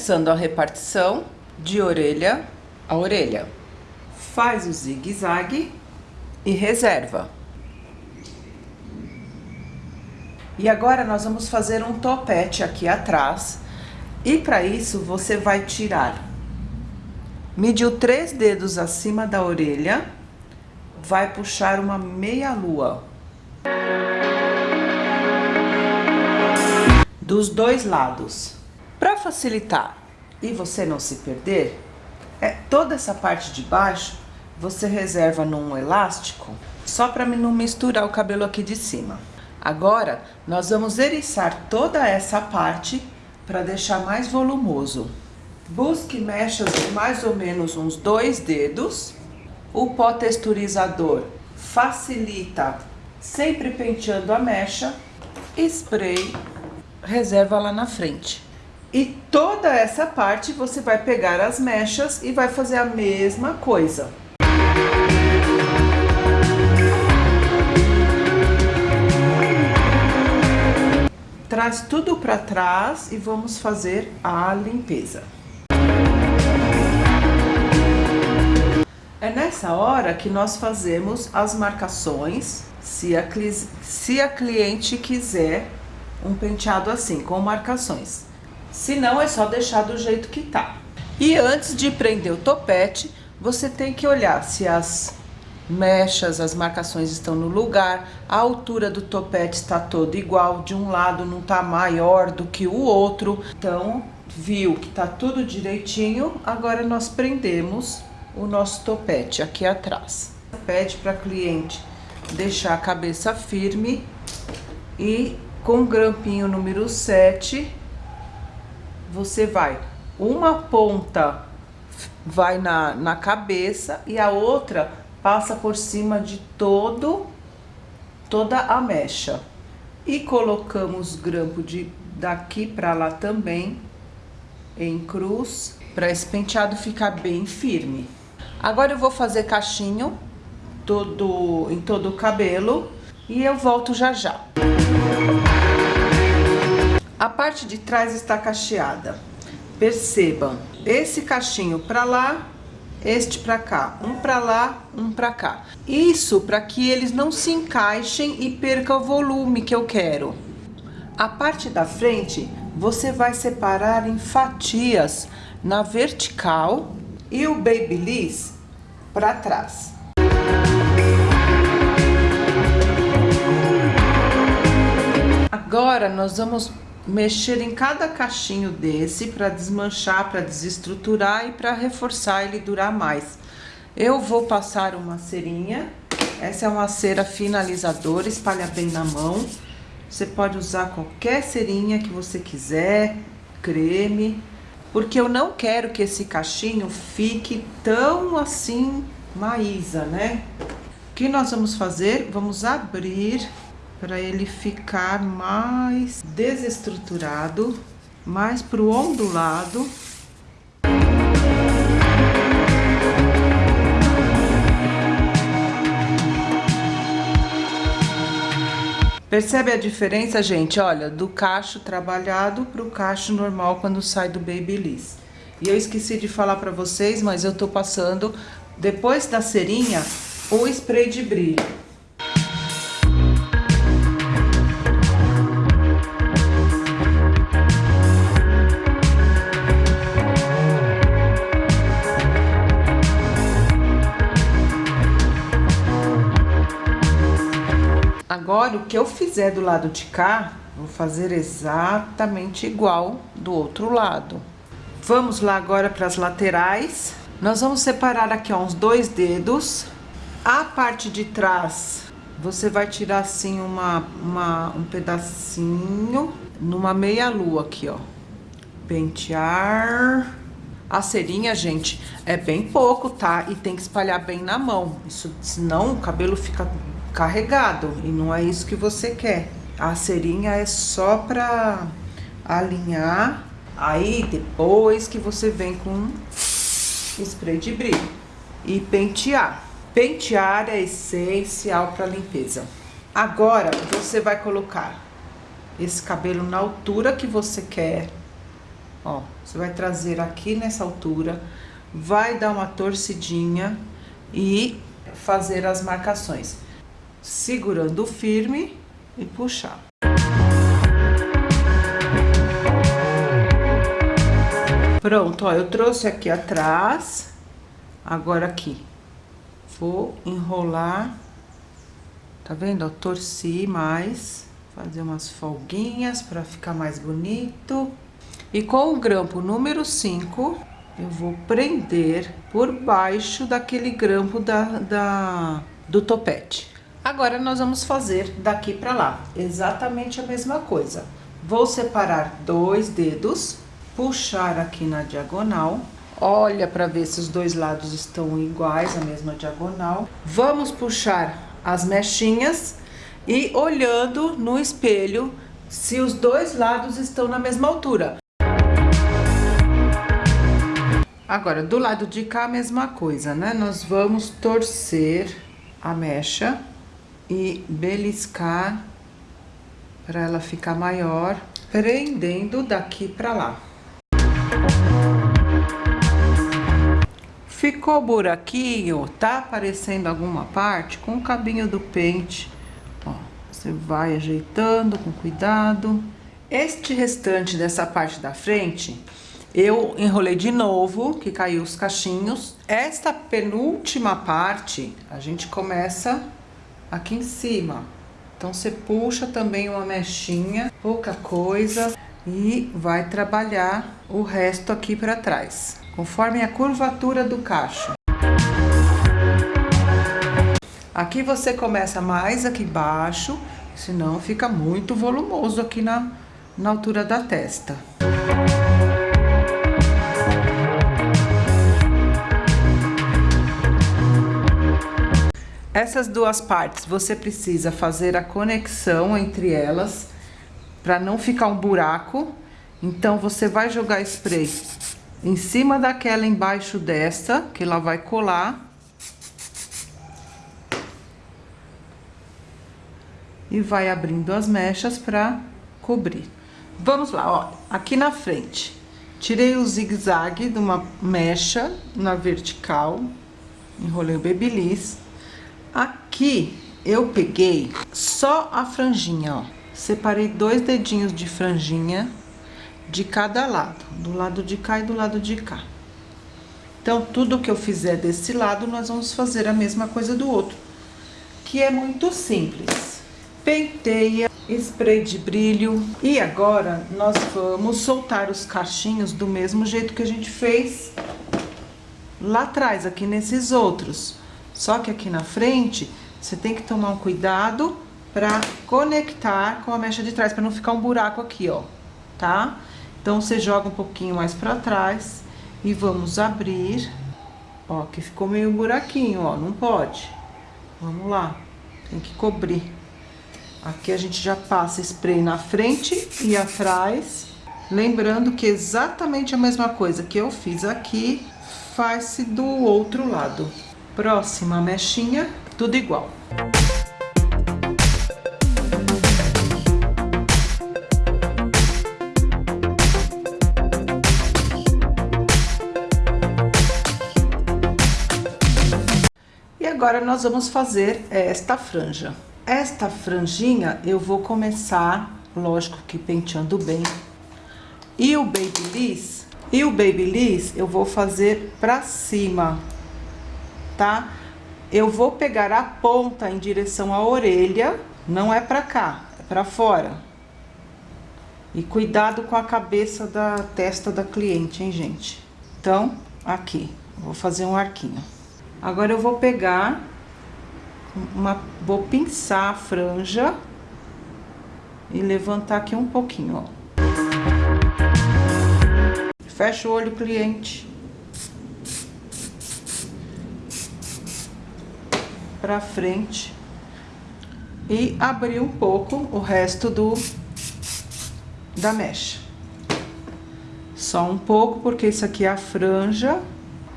Começando a repartição de orelha a orelha. Faz o zigue-zague e reserva. E agora nós vamos fazer um topete aqui atrás. E para isso você vai tirar, mediu três dedos acima da orelha, vai puxar uma meia lua. Dos dois lados. Para facilitar e você não se perder, é, toda essa parte de baixo você reserva num elástico, só para não misturar o cabelo aqui de cima. Agora, nós vamos eriçar toda essa parte para deixar mais volumoso. Busque mechas de mais ou menos uns dois dedos. O pó texturizador facilita sempre penteando a mecha. Spray, reserva lá na frente. E toda essa parte você vai pegar as mechas e vai fazer a mesma coisa. Traz tudo para trás e vamos fazer a limpeza. É nessa hora que nós fazemos as marcações, se a, se a cliente quiser um penteado assim, com marcações. Se não, é só deixar do jeito que tá. E antes de prender o topete, você tem que olhar se as mechas, as marcações estão no lugar, a altura do topete está toda igual, de um lado não tá maior do que o outro. Então, viu que tá tudo direitinho, agora nós prendemos o nosso topete aqui atrás. Pede para cliente deixar a cabeça firme e com o grampinho número 7, você vai, uma ponta vai na, na cabeça e a outra passa por cima de todo, toda a mecha. E colocamos grampo de daqui para lá também, em cruz, para esse penteado ficar bem firme. Agora eu vou fazer cachinho todo, em todo o cabelo e eu volto já já. A parte de trás está cacheada. Percebam, esse cachinho para lá, este para cá, um para lá, um para cá. Isso para que eles não se encaixem e percam o volume que eu quero. A parte da frente, você vai separar em fatias na vertical e o Babyliss para trás. Agora nós vamos mexer em cada cachinho desse para desmanchar, para desestruturar e para reforçar ele durar mais. Eu vou passar uma cerinha, essa é uma cera finalizadora, espalha bem na mão. Você pode usar qualquer cerinha que você quiser, creme, porque eu não quero que esse cachinho fique tão assim maísa, né? O que nós vamos fazer? Vamos abrir para ele ficar mais desestruturado, mais pro ondulado. Percebe a diferença, gente? Olha, do cacho trabalhado pro cacho normal quando sai do Babyliss. E eu esqueci de falar para vocês, mas eu tô passando, depois da cerinha, o spray de brilho. Agora, o que eu fizer do lado de cá, vou fazer exatamente igual do outro lado. Vamos lá agora para as laterais. Nós vamos separar aqui, ó, uns dois dedos. A parte de trás, você vai tirar assim uma, uma, um pedacinho numa meia lua aqui, ó. Pentear. A cerinha, gente, é bem pouco, tá? E tem que espalhar bem na mão. Isso, senão o cabelo fica carregado e não é isso que você quer. A cerinha é só pra alinhar, aí depois que você vem com spray de brilho e pentear. Pentear é essencial para limpeza. Agora, você vai colocar esse cabelo na altura que você quer Ó, você vai trazer aqui nessa altura, vai dar uma torcidinha e fazer as marcações. Segurando firme e puxar. Pronto, ó, eu trouxe aqui atrás, agora aqui. Vou enrolar, tá vendo? Ó, torci mais, fazer umas folguinhas para ficar mais bonito. E com o grampo número 5, eu vou prender por baixo daquele grampo da, da, do topete. Agora, nós vamos fazer daqui para lá, exatamente a mesma coisa. Vou separar dois dedos puxar aqui na diagonal. Olha para ver se os dois lados estão iguais, a mesma diagonal. Vamos puxar as mechinhas e olhando no espelho se os dois lados estão na mesma altura. Agora, do lado de cá, a mesma coisa, né? Nós vamos torcer a mecha e beliscar para ela ficar maior, prendendo daqui para lá. Ficou buraquinho, tá aparecendo alguma parte, com o cabinho do pente, ó, você vai ajeitando com cuidado. Este restante dessa parte da frente, eu enrolei de novo, que caiu os cachinhos. Esta penúltima parte, a gente começa aqui em cima. Então, você puxa também uma mechinha, pouca coisa, e vai trabalhar o resto aqui para trás, conforme a curvatura do cacho. Aqui você começa mais aqui embaixo, senão fica muito volumoso aqui na, na altura da testa. Essas duas partes, você precisa fazer a conexão entre elas para não ficar um buraco. Então, você vai jogar spray em cima daquela embaixo dessa, que ela vai colar. E vai abrindo as mechas para cobrir. Vamos lá, ó, aqui na frente. Tirei o zigue-zague de uma mecha na vertical, enrolei o babyliss. Aqui eu peguei só a franjinha, ó separei dois dedinhos de franjinha de cada lado, do lado de cá e do lado de cá. Então, tudo que eu fizer desse lado, nós vamos fazer a mesma coisa do outro, que é muito simples. Penteia, spray de brilho. E agora, nós vamos soltar os cachinhos do mesmo jeito que a gente fez lá atrás, aqui nesses outros. Só que aqui na frente, você tem que tomar um cuidado para conectar com a mecha de trás, para não ficar um buraco aqui, ó, tá? Então, você joga um pouquinho mais para trás e vamos abrir. Ó, que ficou meio buraquinho, ó, não pode. Vamos lá, tem que cobrir. Aqui a gente já passa spray na frente e atrás. Lembrando que exatamente a mesma coisa que eu fiz aqui, faz-se do outro lado. Próxima mechinha, tudo igual. agora nós vamos fazer esta franja. Esta franjinha eu vou começar, lógico que penteando bem. E o babyliss, e o babyliss eu vou fazer pra cima, tá? Eu vou pegar a ponta em direção à orelha, não é pra cá, é pra fora. E cuidado com a cabeça da testa da cliente, hein, gente? Então, aqui, vou fazer um arquinho. Agora, eu vou pegar uma... Vou pinçar a franja e levantar aqui um pouquinho, ó. Fecha o olho, cliente. Pra frente. E abrir um pouco o resto do... Da mecha. Só um pouco, porque isso aqui é a franja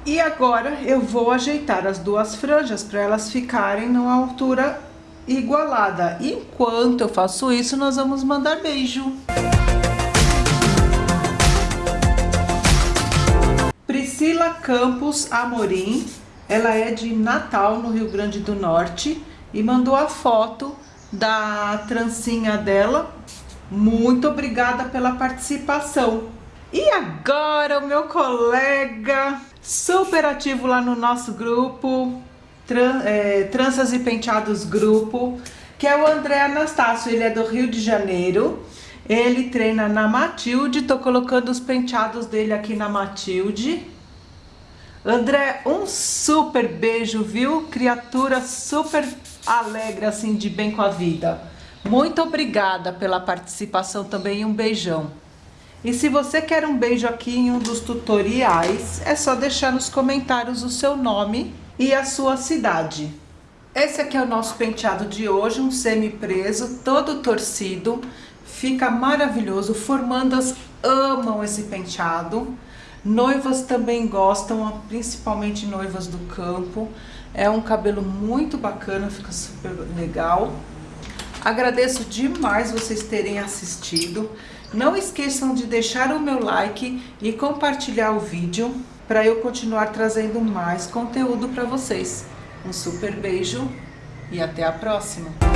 e agora eu vou ajeitar as duas franjas para elas ficarem numa altura igualada. Enquanto eu faço isso, nós vamos mandar beijo. Priscila Campos Amorim, ela é de Natal, no Rio Grande do Norte, e mandou a foto da trancinha dela. Muito obrigada pela participação. E agora o meu colega super ativo lá no nosso grupo, Tran é, Tranças e Penteados Grupo, que é o André Anastácio, ele é do Rio de Janeiro. Ele treina na Matilde, tô colocando os penteados dele aqui na Matilde. André, um super beijo, viu? Criatura super alegre, assim, de bem com a vida. Muito obrigada pela participação também um beijão. E se você quer um beijo aqui em um dos tutoriais, é só deixar nos comentários o seu nome e a sua cidade. Esse aqui é o nosso penteado de hoje, um semi-preso, todo torcido. Fica maravilhoso, formandas amam esse penteado. Noivas também gostam, principalmente noivas do campo. É um cabelo muito bacana, fica super legal. Agradeço demais vocês terem assistido. Não esqueçam de deixar o meu like e compartilhar o vídeo para eu continuar trazendo mais conteúdo para vocês. Um super beijo e até a próxima!